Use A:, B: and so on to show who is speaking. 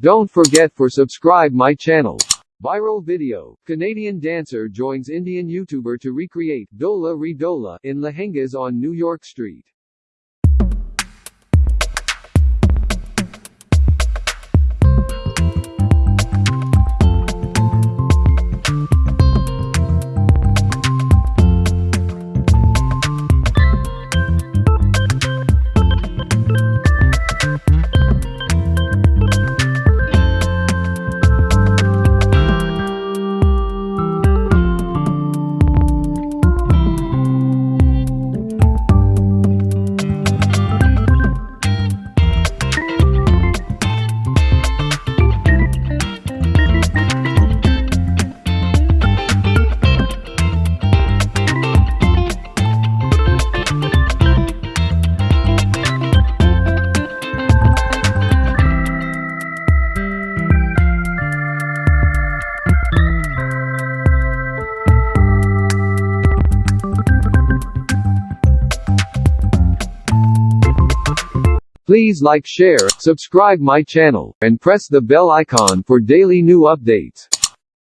A: Don't forget for subscribe my channel. Viral video. Canadian dancer joins Indian YouTuber to recreate Dola Re Dola in lehengas on New York Street. Please like share, subscribe my channel, and press the bell icon for daily new updates.